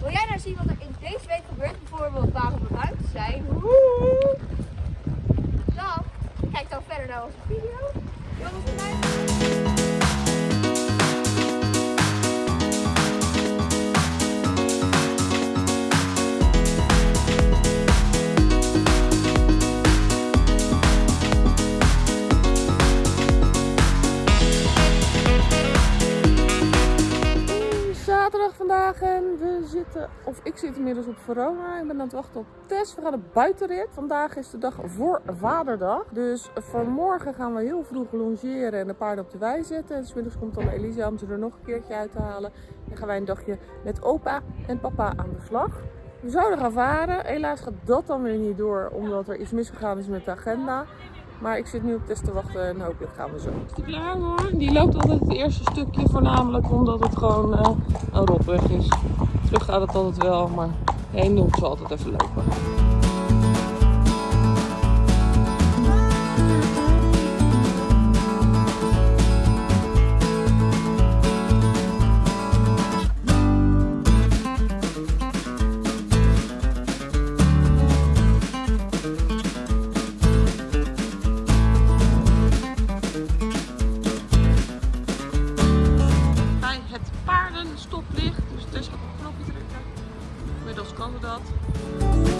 Wil jij nou zien wat er in deze week gebeurt? Bijvoorbeeld waarom we buiten zijn? Dan kijk dan verder naar onze video. Vandaag en we zitten, of ik zit inmiddels op Verona. Ik ben aan het wachten op Tess. We gaan een buitenrit. Vandaag is de dag voor Vaderdag. Dus vanmorgen gaan we heel vroeg longeren en de paarden op de wei zetten. En smiddags komt dan Elisa om ze er nog een keertje uit te halen. En gaan wij een dagje met opa en papa aan de slag. We zouden gaan varen. Helaas gaat dat dan weer niet door, omdat er iets misgegaan is met de agenda. Maar ik zit nu op Tess te wachten en hopelijk gaan we zo. Die hoor? Die loopt altijd het eerste stukje voornamelijk omdat het gewoon eh, een rotweg is. Terug gaat het altijd wel, maar heen moet ze altijd even lopen. Inmiddels kan dat.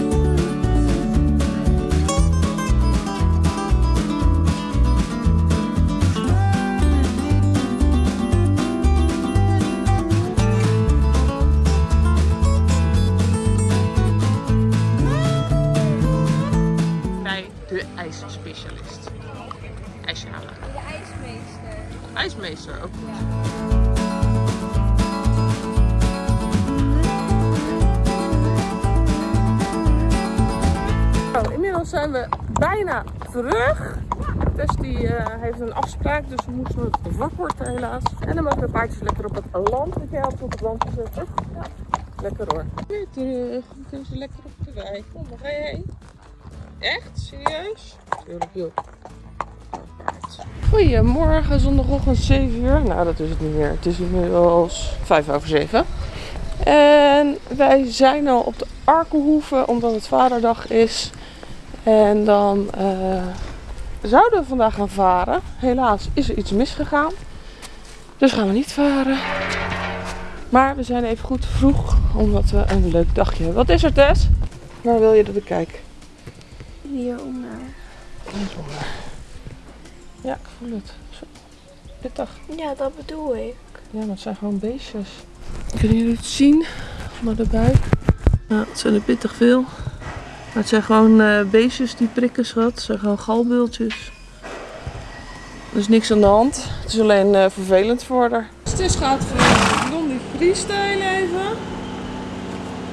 Inmiddels zijn we bijna terug. Tess die eh, heeft een afspraak, dus we moesten het wachten helaas. En dan mogen de paardjes lekker op het land. Heb jij op het land gezet, toch? Ja. Lekker hoor. Weer terug. Dan kunnen ze lekker op de wei. Kom, waar ga je heen? Echt? Serieus? Tuurlijk, joh. Goedemorgen, zondagochtend 7 uur. Nou, dat is het niet meer. Het is inmiddels 5 over 7. En wij zijn al op de Arkenhoeve, omdat het vaderdag is. En dan eh, zouden we vandaag gaan varen. Helaas is er iets misgegaan. Dus gaan we niet varen. Maar we zijn even goed vroeg, omdat we een leuk dagje hebben. Wat is er, Tess? Waar wil je dat ik kijk? Hieronder. Linksonder. Ja, ik voel het. Zo. Pittig. Ja, dat bedoel ik. Ja, maar het zijn gewoon beestjes. Kunnen jullie het zien? Onder de buik. Nou, het zijn er pittig veel. Het zijn gewoon eh, beestjes die prikken, schat. Het zijn gewoon galbultjes. Er is niks aan de hand. Het is alleen eh, vervelend voor haar. Stis gaat voor Blondie freestyle even.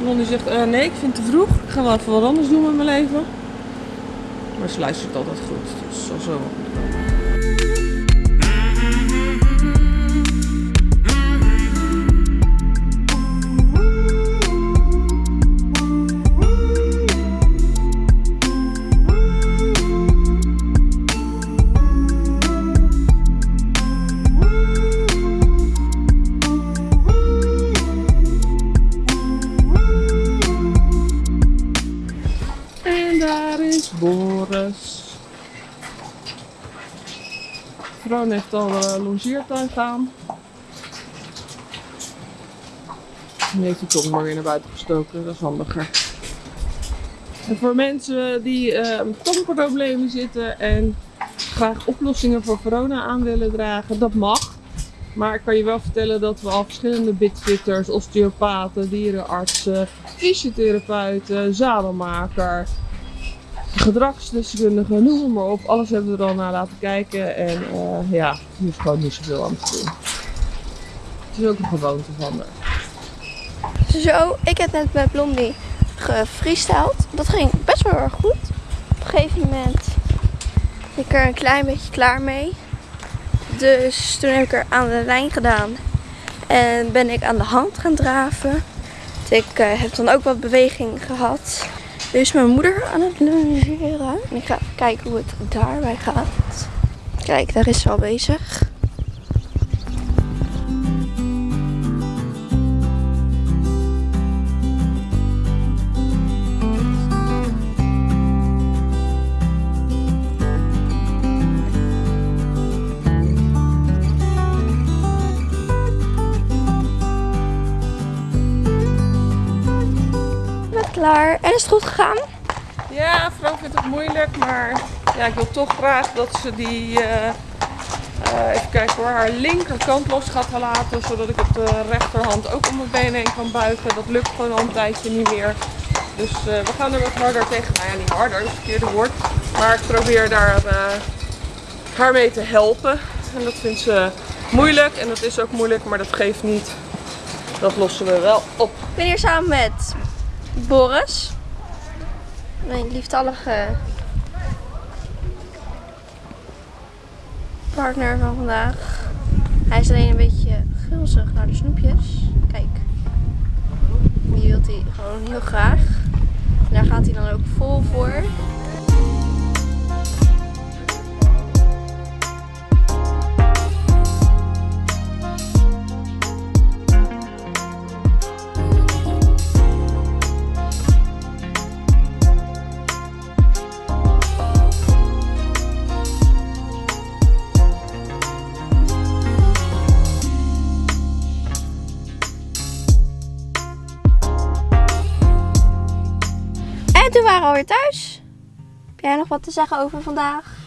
Blondie zegt, eh, nee, ik vind het te vroeg. Ik ga wel even wat anders doen met mijn leven. Maar ze luistert altijd goed. Dus zal zo wel Vroon heeft al de longeertuin gaan. Nu heeft hij toch maar weer naar buiten gestoken, dat is handiger. En voor mensen die eh, met tongproblemen zitten en graag oplossingen voor corona aan willen dragen, dat mag. Maar ik kan je wel vertellen dat we al verschillende bitfitters, osteopaten, dierenartsen, fysiotherapeuten, zadelmaker, gedragsdeskundige, noem maar op. Alles hebben we er al naar laten kijken. En eh, ja, er is gewoon niet zoveel aan te doen. Het is ook een gewoonte van haar. Zo, ik heb net met Blondie gefreestyled. Dat ging best wel erg goed. Op een gegeven moment ben ik er een klein beetje klaar mee. Dus toen heb ik er aan de lijn gedaan. En ben ik aan de hand gaan draven. Dus ik eh, heb dan ook wat beweging gehad. Nu is mijn moeder aan het lungeren. En ik ga even kijken hoe het daarbij gaat. Kijk, daar is ze al bezig. Klaar. En is het goed gegaan? Ja, vrouw vindt het moeilijk, maar ja, ik wil toch graag dat ze die, eh, eh, even kijken hoor, haar linkerkant los gaat laten, zodat ik op de rechterhand ook om mijn benen heen kan buigen. Dat lukt gewoon al een tijdje niet meer. Dus eh, we gaan er wat harder tegen, nou ja, niet harder, dat is het verkeerde woord. Maar ik probeer daar eh, haar mee te helpen. En dat vindt ze moeilijk en dat is ook moeilijk, maar dat geeft niet. Dat lossen we wel op. Ik ben hier samen met Boris. Mijn lieftallige partner van vandaag. Hij is alleen een beetje gulzig naar de snoepjes. Kijk. Die wil hij gewoon heel graag. Daar gaat hij dan ook vol voor. Wat te zeggen over vandaag?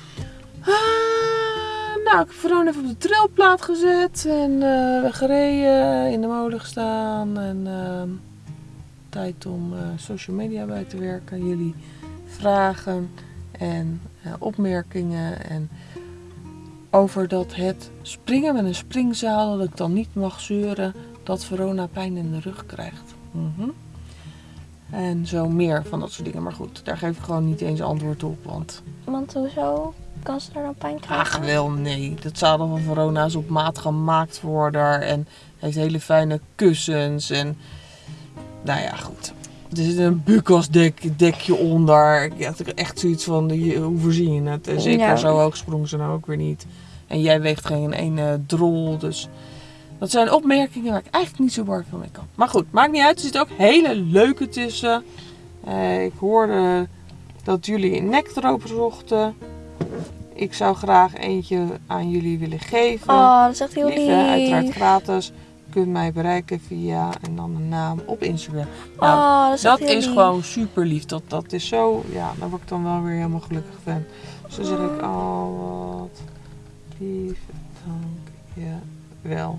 Ah, nou, ik heb Verona even op de trailplaat gezet en eh, we gereden, in de molen gestaan en ehm, tijd om eh, social media bij te werken. Jullie vragen en eh, opmerkingen en over dat het springen met een springzaal, dat ik dan niet mag zeuren dat Verona pijn in de rug krijgt. Mhm. En zo meer van dat soort dingen. Maar goed, daar geef ik gewoon niet eens antwoord op, want Want hoezo kan ze daar dan pijn krijgen? Ach wel, nee. Dat zadel van Verona is op maat gemaakt voor haar. En heeft hele fijne kussens. En nou ja, goed. Er zit een bukasdek dekje onder. Ik had echt zoiets van, hoe voorzien je het? En zeker Ja. zo hoog sprong ze nou ook weer niet. En jij weegt geen ene drol, dus... Dat zijn opmerkingen waar ik eigenlijk niet zo bar van mee kan. Maar goed, maakt niet uit. Er zitten ook hele leuke tussen. Eh, ik hoorde dat jullie een nektroper zochten. Ik zou graag eentje aan jullie willen geven. Oh, dat is echt heel lief. uiteraard gratis. Je kunt mij bereiken via en dan een naam op Instagram. Nou, oh, dat is, dat is gewoon super lief. Dat, dat is zo, ja, daar word ik dan wel weer helemaal gelukkig van. Dus dan zeg ik, oh wat lief, dank je wel.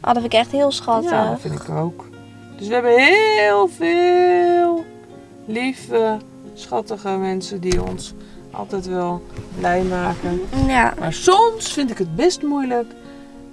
Oh, dat vind ik echt heel schattig. Ja, dat vind ik ook. Dus we hebben heel veel lieve, schattige mensen die ons altijd wel blij maken. Ja. Maar soms vind ik het best moeilijk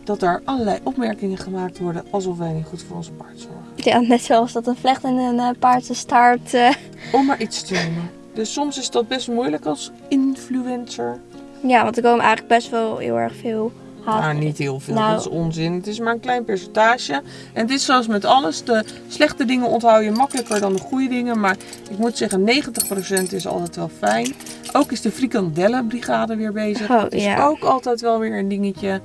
dat er allerlei opmerkingen gemaakt worden alsof wij niet goed voor onze paard zorgen. ja, net zoals dat een vlecht in een uh, paard zijn staart. eh, Om maar iets te noemen. Dus soms is dat best moeilijk als influencer. Ja, want er komen eigenlijk best wel heel erg veel haat. Nou, niet heel veel. Nou. Dat is onzin. Het is maar een klein percentage. En het is zoals met alles. De slechte dingen onthoud je makkelijker dan de goede dingen. Maar ik moet zeggen, 90% is altijd wel fijn. Ook is de frikandellenbrigade weer bezig. Oh, dat is ja. ook altijd wel weer een dingetje.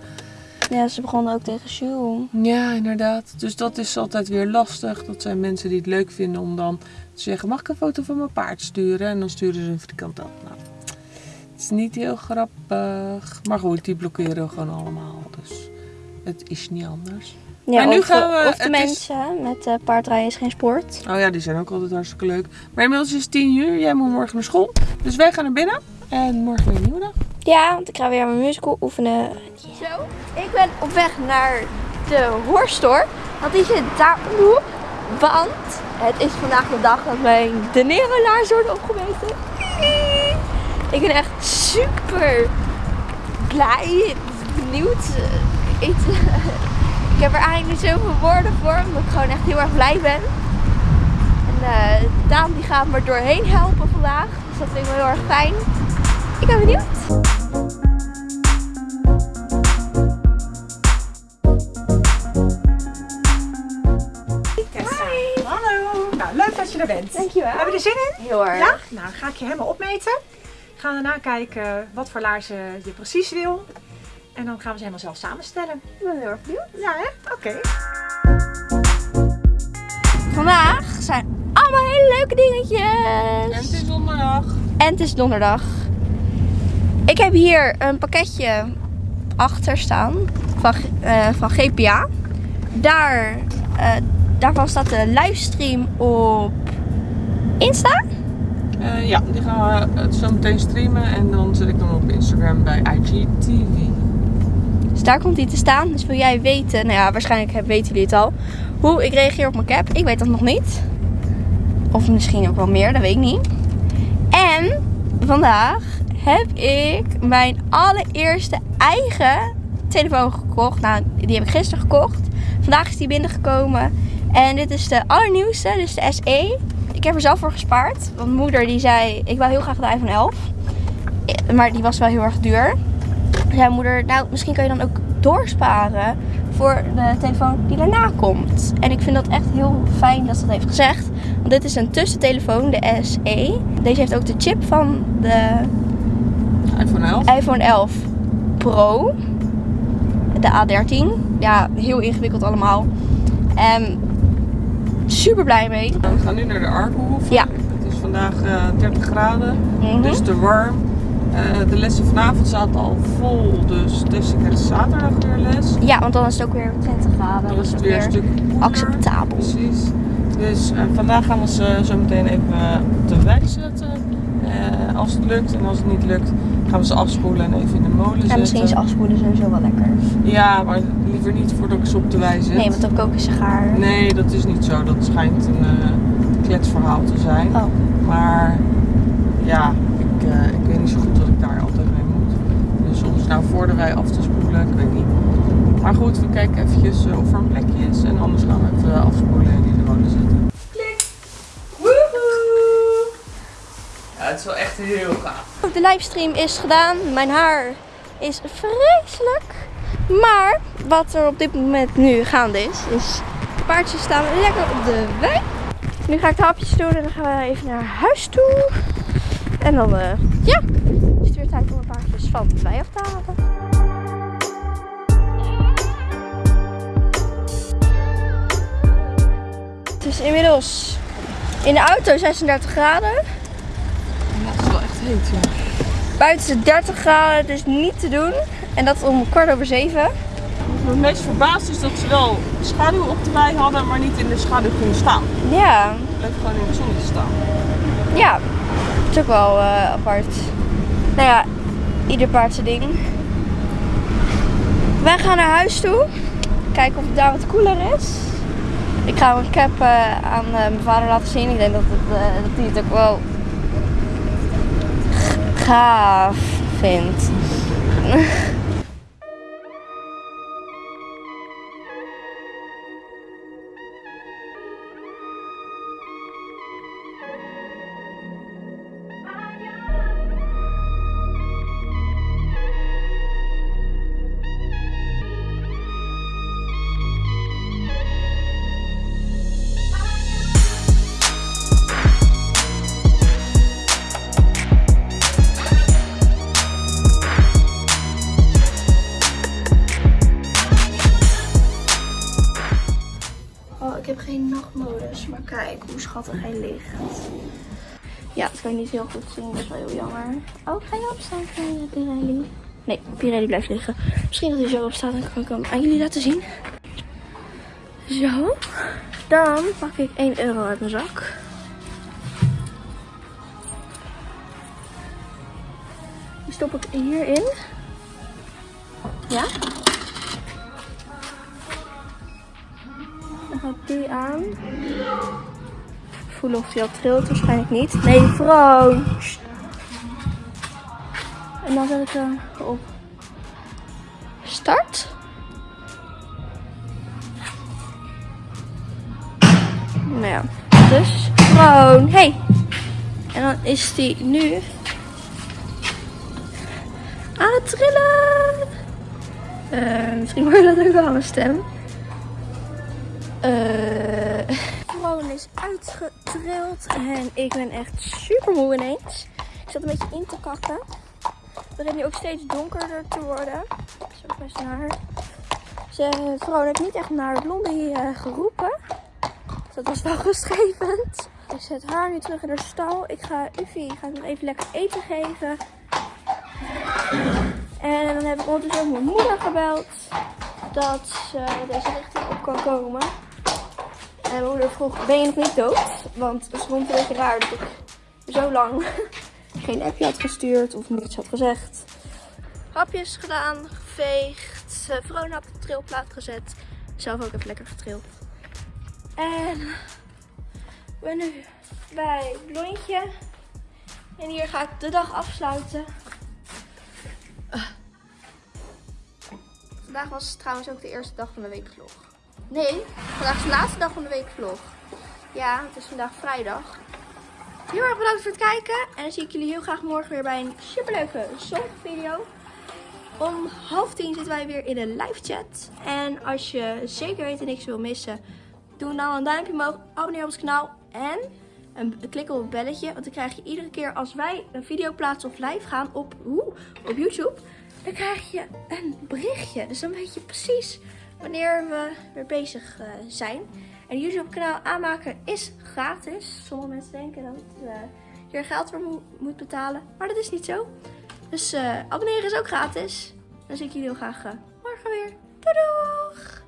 Ja, ze begonnen ook tegen Jules. Ja, inderdaad. Dus dat is altijd weer lastig. Dat zijn mensen die het leuk vinden om dan te zeggen: Mag ik een foto van mijn paard sturen? En dan sturen ze een frikandel. Nou, is niet heel grappig. Maar goed, die blokkeren we gewoon allemaal. Dus het is niet anders. Ja, Maar nu of, gaan we- of de is- mensen met uh, paardrijden is geen sport. Oh ja, die zijn ook altijd hartstikke leuk. Maar inmiddels is het 10 uur. Jij moet morgen naar school. Dus wij gaan naar binnen. En morgen weer een nieuwe dag. Ja, want ik ga weer mijn musical oefenen. Zo, ik ben op weg naar de hoorstore. Want die zit daar. Want het is vandaag de dag dat mijn de Nero-laars worden opgemeten. Ik ben echt super blij, benieuwd. Ik, ik heb er eigenlijk niet zoveel woorden voor, omdat ik gewoon echt heel erg blij ben. En eh Daan die gaat me doorheen helpen vandaag. Dus dat vind ik wel heel erg fijn. Ik ben benieuwd. Hallo. Nou, leuk dat je er bent. Dankjewel. Heb je er zin in? Heel erg. Ja? Nou, ga ik je helemaal opmeten. Gaan daarna kijken wat voor laarzen je precies wil. En dan gaan we ze helemaal zelf samenstellen. Ik ben heel erg benieuwd. Ja, hè? Oké. Vandaag zijn allemaal hele leuke dingetjes. En het is donderdag. En het is donderdag. Ik heb hier een pakketje achter staan van, eh, van GPA. Daar, eh, daarvan staat de livestream op Insta? Eh, ja, die gaan we het zo meteen streamen en dan zet ik hem op Instagram bij IGTV. Dus daar komt hij te staan. Dus wil jij weten, nou ja, waarschijnlijk weten jullie het al, hoe ik reageer op mijn cap. Ik weet dat nog niet. Of misschien ook wel meer, dat weet ik niet. En vandaag heb ik mijn allereerste eigen telefoon gekocht. Nou, die heb ik gisteren gekocht. Vandaag is die binnengekomen. En dit is de allernieuwste, dus de SE. Ik heb er zelf voor gespaard. Want moeder die zei, ik wil heel graag de iPhone 11. Eh, Maar die was wel heel erg duur zei moeder, nou misschien kan je dan ook doorsparen voor de telefoon die daarna komt. En ik vind dat echt heel fijn dat ze dat heeft gezegd. Want dit is een tussentelefoon, de SE. Deze heeft ook de chip van de iPhone 11. iPhone 11 Pro. De A13. Ja, heel ingewikkeld allemaal. En super blij mee. We gaan nu naar de Arkenhoeve. Ja. Het is vandaag eh, 30 graden, Mhm. dus te warm. Eh, de lessen vanavond zaten al vol, dus dus ik heb zaterdag weer les. Ja, want dan is het ook weer 20 graden. Dan Dat is het weer een stuk koeler. acceptabel. Precies. Dus eh, vandaag gaan we ze zo meteen even eh, op de wei zetten. Eh, als het lukt en als het niet lukt, gaan we ze afspoelen en even in de molen zetten. En misschien is afspoelen sowieso wel lekker. Ja, maar liever niet voordat ik ze op de wei zet. Nee, want dan koken ze gaar. Nee, dat is niet zo. Dat schijnt een eh kletsverhaal te zijn. Oh. Maar ja, ik, eh, ik weet niet zo goed dat ik daar altijd mee moet. Dus om ze nou voor de wei af te spoelen, ik weet niet. Maar goed, we kijken eventjes eh, of er een plekje is. En anders gaan we even afspoelen en in de molen zetten. Klik! Woehoe! Ja, het is wel echt De livestream is gedaan. Mijn haar is vreselijk. Maar wat er op dit moment nu gaande is, is de paardjes staan lekker op de wei. Nu ga ik de hapjes doen en dan gaan we even naar huis toe. En dan, eh, ja, is het weer tijd om de paardjes van de af te halen. Het is inmiddels in de auto 36 graden. Ja, het is wel echt heet, ja. Buiten is het 30 graden, is niet te doen. En dat om kwart over zeven. Wat me meest verbaasd is dat ze wel schaduw op de wei hadden, maar niet in de schaduw gingen staan. Ja, bleef gewoon in het zonnetje staan. ja. Het is ook wel eh, apart. Nou ja, ieder paard zijn ding. Wij gaan naar huis toe. Kijken of het daar wat koeler is. Ik ga mijn cap aan eh, mijn vader laten zien. Ik denk dat, het, eh, dat hij het ook wel g- gaaf schattig hij ligt. Ja, dat kan je niet heel goed zien, dat is wel heel jammer. Oh, ga je opstaan, kleine Pirelli? Nee, Pirelli blijft liggen. Misschien dat hij zo opstaat, dan kan ik hem aan jullie laten zien. Zo. Dan pak ik 1 euro uit mijn zak. Die stop ik hierin. Ja. Dan gaat die aan. Voelen of hij al trilt, waarschijnlijk niet. Nee, vrouw. En dan zet ik hem op start. Nou ja, dus gewoon. Hey. En dan is die nu aan het trillen. Eh, misschien hoor dat ook wel aan mijn stem. Eh Gewoon is en ik ben echt super moe ineens. Ik zat een beetje in te kakken. Het begint nu ook steeds donkerder te worden. Dat is ook best naar. Ze, Vroon heeft niet echt naar Blondie eh, geroepen. Dus dat was wel rustgevend. Ik zet haar nu terug in de stal. Ik ga Uffie ga even lekker eten geven. En dan heb ik ondertussen ook mijn moeder gebeld. Dat ze deze richting op kan komen. En mijn moeder vroeg, ben je nog niet dood? Want het vond een beetje raar dat ik zo lang geen appje had gestuurd of niets had gezegd. Hapjes gedaan, geveegd, Vrona op de trilplaat gezet. Zelf ook even lekker getrild. En ik ben nu bij Blondje. En hier ga ik de dag afsluiten. Uh. Vandaag was trouwens ook de eerste dag van de weekvlog. Nee, vandaag is de laatste dag van de weekvlog. Ja, het is vandaag vrijdag. Heel erg bedankt voor het kijken. En dan zie ik jullie heel graag morgen weer bij een superleuke zongvideo. Om half tien zitten wij weer in een live chat. En als je zeker weten niks wil missen, doe dan een duimpje omhoog, abonneer op ons kanaal en een, klik op het belletje. Want dan krijg je iedere keer als wij een video plaatsen of live gaan op, op YouTube, dan krijg je een berichtje. Dus dan weet je precies wanneer we weer bezig uh, zijn. En YouTube kanaal aanmaken is gratis. Sommige mensen denken dat uh, je er geld voor mo moet betalen. Maar dat is niet zo. Dus uh, abonneren is ook gratis. Dan zie ik jullie heel graag morgen weer. Doei!